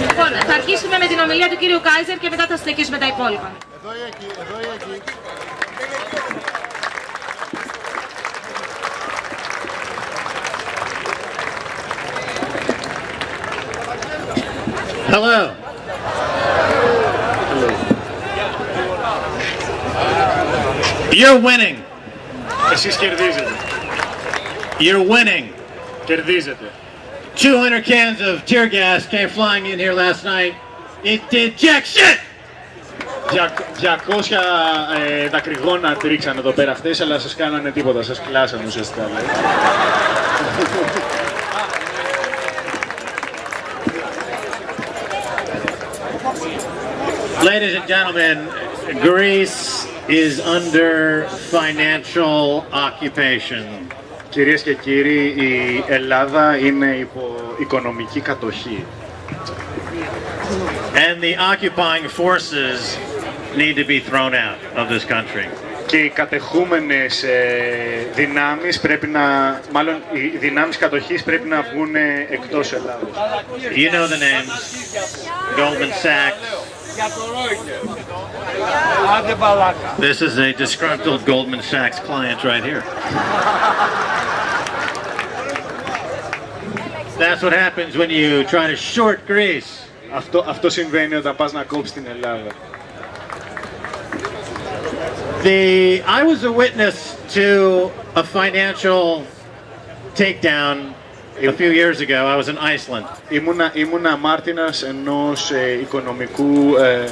Λοιπόν, θα αρχίσουμε με την ομιλία του κύριου Κάιζερ και μετά θα συνεχίσουμε τα υπόλοιπα. Εδώ ή εκεί, εδώ ή εκεί. Hello. You're winning. Εσείς κερδίζετε. You're winning. Κερδίζετε. 200 cans of tear gas came flying in here last night. It did jack shit. Δια- 200 ε, δακρυγόνα τρίξαν εδώ πέρα χτες, αλλά σας κάνανε τίποτα, σας κλάσανε ουσιαστικά. δηλαδή. Ladies and gentlemen, Greece is under financial occupation. Κυρίες και κύριοι, η Ελλάδα είναι υπό οικονομική κατοχή. And the occupying forces need to be thrown out of this country. Και οι κατεχούμενες ε, δυνάμεις πρέπει να, μάλλον οι δυνάμεις κατοχής πρέπει να βγουν ε, εκτός Ελλάδος. You know the names Goldman Sachs. This is a disgruntled Goldman Sachs client right here. That's what happens when you try to short Greece. Αυτό, αυτό συμβαίνει όταν πας να κόψεις την Ελλάδα. The I was a witness to a financial takedown a few years ago. I was in Iceland. Ήμουνα, ήμουνα μάρτυρας ενός ε, οικονομικού ε,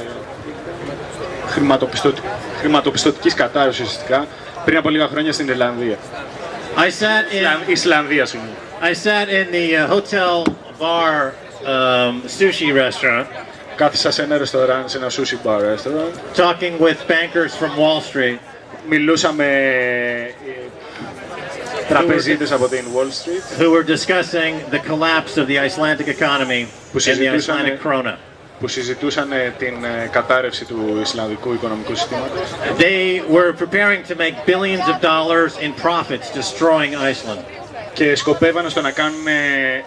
χρηματοπιστωτ, χρηματοπιστωτικής κατάρρευσης ουσιαστικά πριν από λίγα χρόνια στην Ιρλανδία. I sat in Ισλαν- Ισλανδία, συγγνώμη. I sat in the uh, hotel bar um, sushi restaurant Κάθισα σε ένα ρεστοράν, σε ένα sushi bar restaurant. talking with bankers from Wall Street. Μιλούσα με ε, τραπεζίτες από την Wall Street who were discussing the collapse of the Icelandic economy Που and the συζητούσαμε- Icelandic krona. που συζητούσαν ε, την ε, κατάρρευση του Ισλανδικού οικονομικού συστήματος. They were preparing to make billions of dollars in profits destroying Iceland. Και σκοπεύανε στο να κάνουν ε,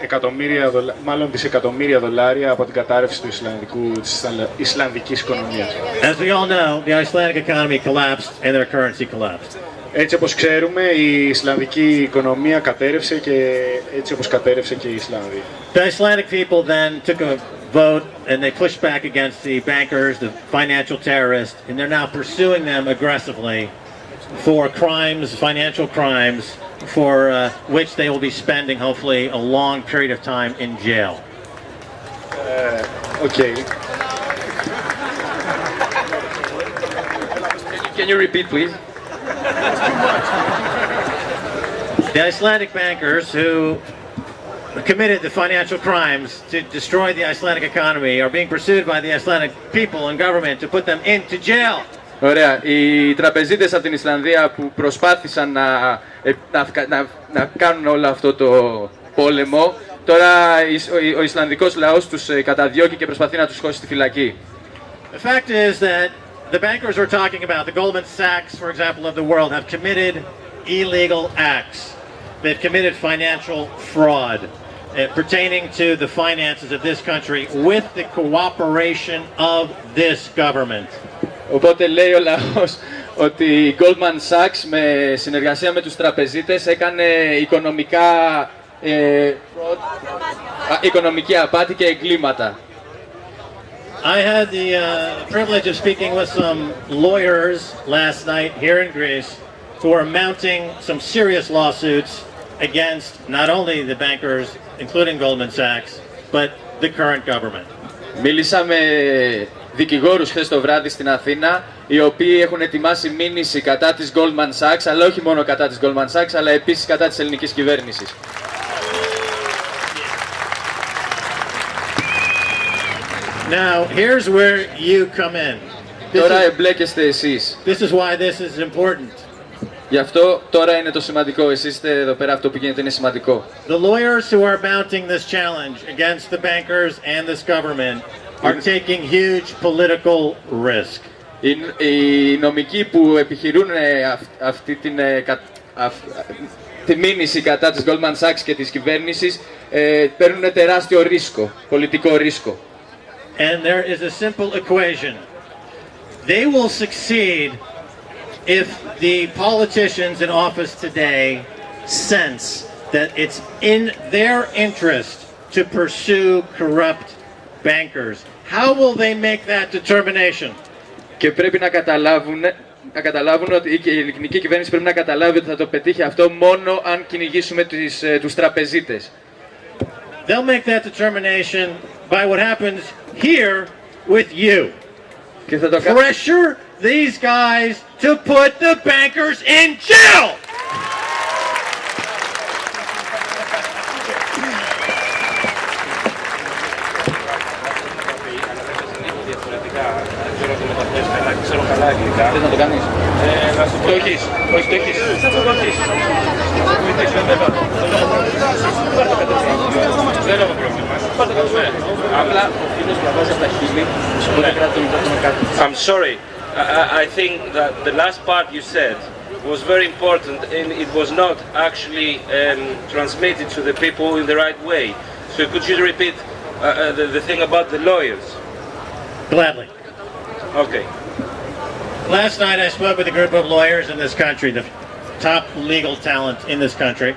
εκατομμύρια, δολα... μάλλον δισεκατομμύρια δολάρια από την κατάρρευση του Ισλανδικού, της Ισλα- Ισλανδικής οικονομίας. As we all know, the Icelandic economy collapsed and their currency collapsed. Έτσι όπως ξέρουμε, η Ισλανδική οικονομία κατέρευσε και έτσι όπως κατέρευσε και η Ισλανδία. The Icelandic people then took a vote and they pushed back against the bankers, the financial terrorists, and they're now pursuing them aggressively for crimes, financial crimes, for uh, which they will be spending hopefully a long period of time in jail. Οκ. Can you repeat, please? The Icelandic bankers who committed the financial crimes to destroy the Icelandic economy are being pursued by the Icelandic people and government to put them into jail. Ωραία. Οι τραπεζίτες από την Ισλανδία που προσπάθησαν να, ε, να, φκα- να, να κάνουν όλο αυτό το πόλεμο, τώρα ο, ο Ισλανδικός λαός τους ε, καταδιώκει και προσπαθεί να τους χώσει στη φυλακή. The fact is that the bankers we're talking about, the Goldman Sachs, for example, of the world, have committed illegal acts. They've committed financial fraud uh, pertaining to the finances of this country with the cooperation of this government. Οπότε λέει ο λαός ότι η Goldman Sachs με συνεργασία με τους τραπεζίτες έκανε οικονομικά, ε, α, οικονομική απάτη και εγκλήματα. I had the uh, privilege of speaking with some lawyers last night here in Greece who are mounting some serious lawsuits against not only the bankers, including Goldman Sachs, but the current government. Μίλησα με δικηγόρους χθες το βράδυ στην Αθήνα, οι οποίοι έχουν ετοιμάσει μήνυση κατά της Goldman Sachs, αλλά όχι μόνο κατά της Goldman Sachs, αλλά επίσης κατά της ελληνικής κυβέρνησης. Now, here's where you come in. This Τώρα is, εμπλέκεστε εσείς. this is why this is important. Γι' αυτό τώρα είναι το σημαντικό. Εσείς είστε εδώ πέρα, αυτό που γίνεται είναι σημαντικό. The lawyers who are mounting this challenge against the bankers and this government are taking huge political risk. Οι, οι νομικοί που επιχειρούν ε, αυ- αυτή την... ε, κα- αυ- τη μήνυση κατά της Goldman Sachs και της κυβέρνησης ε, παίρνουν τεράστιο ρίσκο, πολιτικό ρίσκο. And there is a simple equation. They will succeed if the politicians in office today sense that it's in their interest to pursue corrupt bankers. How will they make that determination? Και πρέπει να καταλάβουν, να καταλάβουν ότι και η ελληνική κυβέρνηση πρέπει να καταλάβει ότι θα το πετύχει αυτό μόνο αν κυνηγήσουμε τις, ε, τους τραπεζίτες. They'll make that determination by what happens here with you. Και θα το κάνουν Pressure these guys to put the bankers in jail! Θες να το κάνεις. Το έχεις. Όχι, το έχεις. Δεν έχω πρόβλημα. Πάρτε το κατευθείαν. Απλά ο φίλος διαβάζει από τα χείλη. Οπότε κράτη το μικρόφωνο κάτω. I'm sorry. I, I- I think that the last part you said was very important and it was not actually um, transmitted to the people in the right way. So could you repeat uh, uh, the, the thing about the lawyers? Gladly. Okay. Last night I spoke with a group of lawyers in this country, the top legal talent in this country.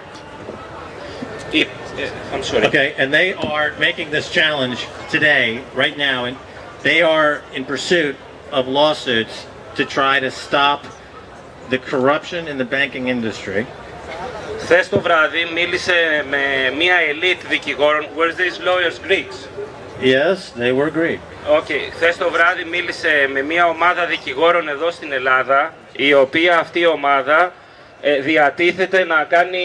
If, uh, I'm sorry. Okay, and they are making this challenge today, right now, and they are in pursuit of lawsuits to try to stop the corruption in the banking industry. Χθες το βράδυ μίλησε με μία elite δικηγόρων. Where's these lawyers Greeks? Yes, they were Greek. Okay. Χθες το βράδυ μίλησε με μία ομάδα δικηγόρων εδώ στην Ελλάδα, η οποία αυτή η ομάδα ε, διατίθεται να κάνει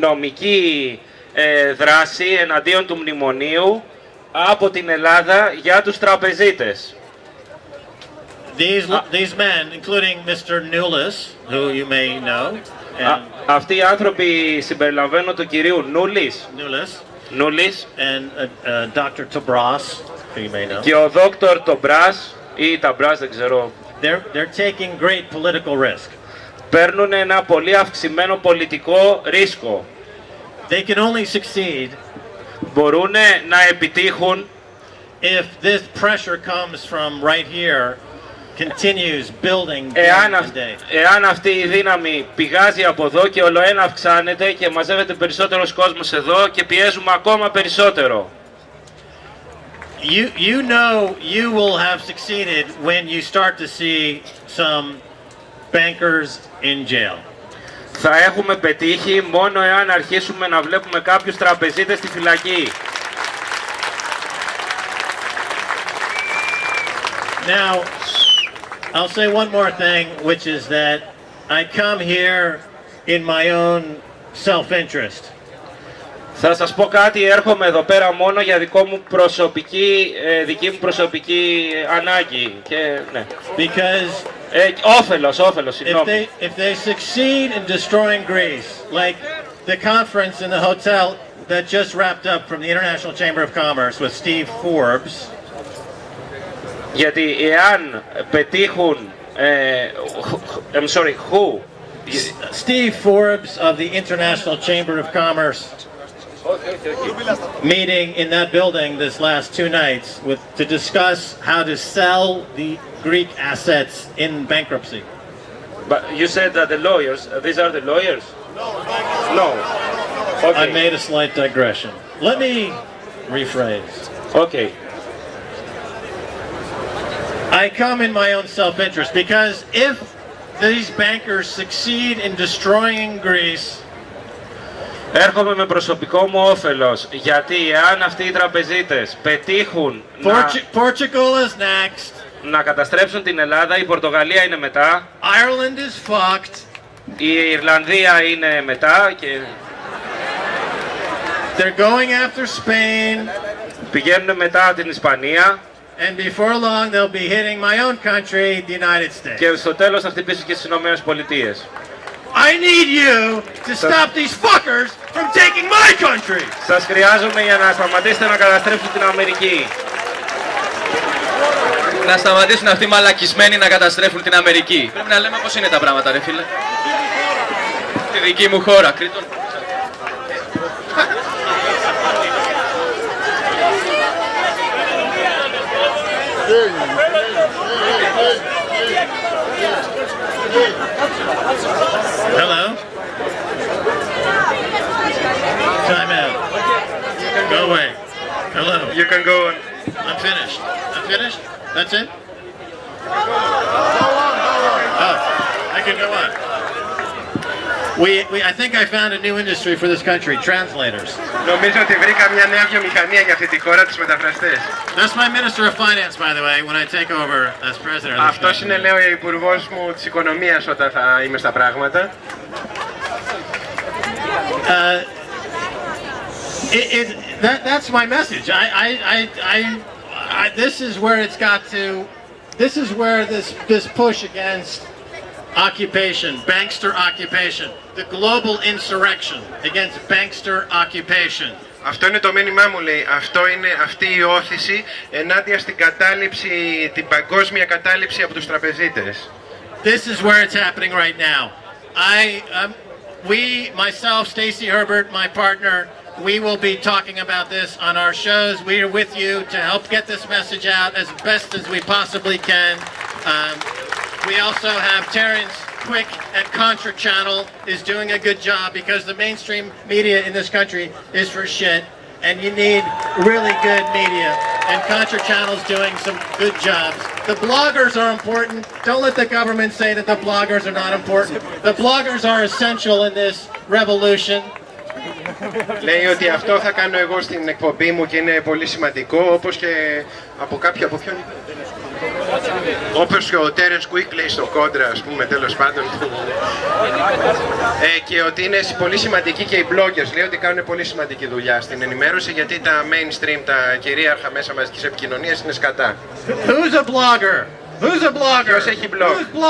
νομική ε, δράση εναντίον του μνημονίου από την Ελλάδα για τους τραπεζίτες. These these men, including Mr. Nulis, who you may know, Α, and αυτοί οι άνθρωποι συμπεριλαμβάνουν του κυρίου Νούλης, Nulis, Νούλης and uh, uh, Dr. Tabras, who you may know. και ο δόκτωρ Τομπράς ή Ταμπράς δεν ξέρω They're they're taking great political risk. παίρνουν ένα πολύ αυξημένο πολιτικό ρίσκο. They can only succeed Μπορούν να επιτύχουν if this pressure comes from right here, continues building day εάν, and αυ- day. εάν αυτή η δύναμη πηγάζει από εδώ και ολοένα αυξάνεται και μαζεύεται περισσότερος κόσμος εδώ και πιέζουμε ακόμα περισσότερο. You you know you will have succeeded when you start to see some bankers in jail. Θα έχουμε πετύχει μόνο εάν αρχίσουμε να βλέπουμε κάποιους τραπεζίτες στη φυλακή. Now, I'll say one more thing, which is that I come here in my own self-interest. Θα σας πω κάτι, έρχομαι εδώ πέρα μόνο για δικό μου προσωπική, ε, δική μου προσωπική ανάγκη. Και, ναι. Because Ε, όφελος, όφελος, if συγγνώμη. they if they succeed in destroying Greece, like the conference in the hotel that just wrapped up from the International Chamber of Commerce with Steve Forbes, Γιατί εάν πετύχουν... Ε, I'm sorry, who? Steve Forbes of the International Chamber of Commerce meeting in that building this last two nights with to discuss how to sell the Greek assets in bankruptcy. But you said that the lawyers, uh, these are the lawyers? No. Okay. I made a slight digression. Let me rephrase. Okay. I come in my own self-interest because if these bankers succeed in destroying Greece, Έρχομαι με προσωπικό μου όφελος, γιατί εάν αυτοί οι τραπεζίτες πετύχουν να, Portu- Portugal is next, να καταστρέψουν την Ελλάδα, η Πορτογαλία είναι μετά, Ireland is fucked, η Ιρλανδία είναι μετά και they're going after Spain, πηγαίνουν μετά την Ισπανία And before long they'll be hitting my own country, the United States. και στο τέλος θα χτυπήσουν και στις Ηνωμένες Πολιτείες. I need you to stop these fuckers from taking my country. Σας χρειάζομαι για να σταματήσετε να καταστρέψουν την Αμερική. Να σταματήσουν αυτοί οι μαλακισμένοι να καταστρέφουν την Αμερική. Πρέπει να λέμε πώς είναι τα πράγματα, ρε φίλε. στη δική μου χώρα. Κρήτον. Hello? Time out. Go away. Hello. You can go on. I'm finished. I'm finished? That's it? Go Oh, I can go on. We, we, I think I found a new industry for this country, translators. Νομίζω ότι βρήκα μια νέα βιομηχανία για αυτή τη χώρα, τους μεταφραστές. That's my Minister of Finance, by the way, when I take over as president of this Αυτός country. είναι, λέω, ο υπουργός μου της οικονομίας όταν θα είμαι στα πράγματα. Uh, it, it, that, that's my message. I, I, I, I, I, this is where it's got to, this is where this, this push against occupation, bankster occupation, the global insurrection against bankster occupation. Αυτό είναι το μήνυμά μου, λέει. Αυτό είναι αυτή η όθηση ενάντια στην κατάληψη, την παγκόσμια κατάληψη από τους τραπεζίτες. This is where it's happening right now. I, um, we, myself, Stacy Herbert, my partner, we will be talking about this on our shows. We are with you to help get this message out as best as we possibly can. Um, we also have Terence Quick at Kontra Channel is doing a good job because the mainstream media in this country is for shit and you need really good media and Kontra Channel's doing some good jobs. The bloggers are important. Don't let the government say that the bloggers are not important. The bloggers are essential in this revolution. Λέει ότι αυτό θα κάνω εγώ στην εκπομπή μου και είναι πολύ σημαντικό όπως και από κάποιο από ποιον Όπως και ο Terence Quick λέει στο κόντρα, ας πούμε, τέλος πάντων. ε, και ότι είναι πολύ σημαντικοί και οι bloggers. Λέει ότι κάνουν πολύ σημαντική δουλειά στην ενημέρωση, γιατί τα mainstream, τα κυρίαρχα μέσα μαζικής επικοινωνίας είναι σκατά. Who's a blogger? Who's a blogger? Ποιος έχει blog? Who's blog-